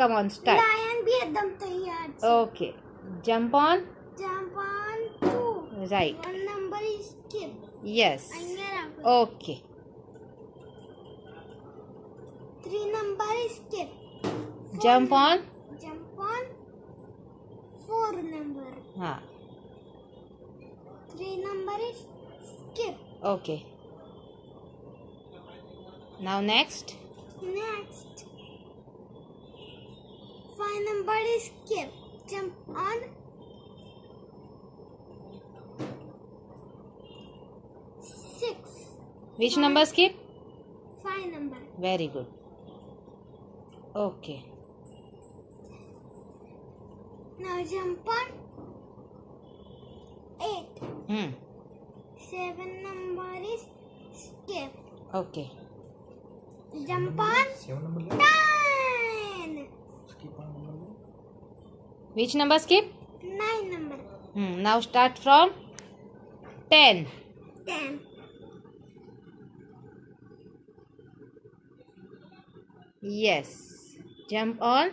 Come on, start. Lion be ekdam taiyar. Okay. Jump on. Jump on two. Right. One number is skip. Yes. Okay. Three number is skip. Four jump on. Jump on four number. Ha. Three number is skip. Okay. Now next. Next find them by skip. Jump on. Six. Which five, number skip? Five number. Very good. Okay. Now jump on. Eight. Hmm. Seven number is skip. Okay. Jump on. Seven number. Which number skip? 9 number. Hmm, now start from 10. 10. Yes. Jump on?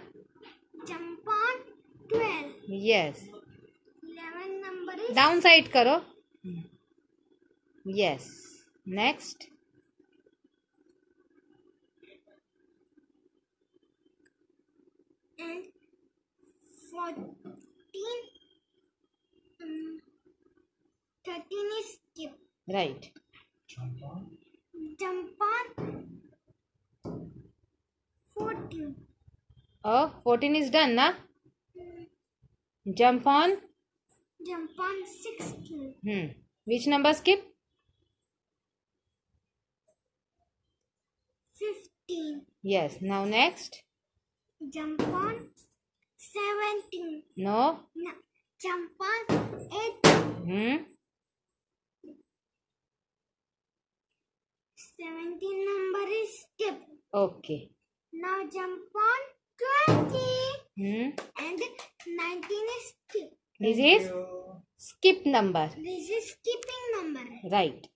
Jump on 12. Yes. 11 number is... Downside karo. Yes. Next. And 14 um, 13 is skip. Right. Jump on. Jump on. 14 oh 14 is done na? Jump on. Jump on 16 hmm. Which number skip? 15 yes. Now next. Jump on 7 Something. No? No. Jump on it. Hmm? 17 number is skip. Okay. Now jump on 20. Hmm? And 19 is skip. This is skip number. This is skipping number. Right.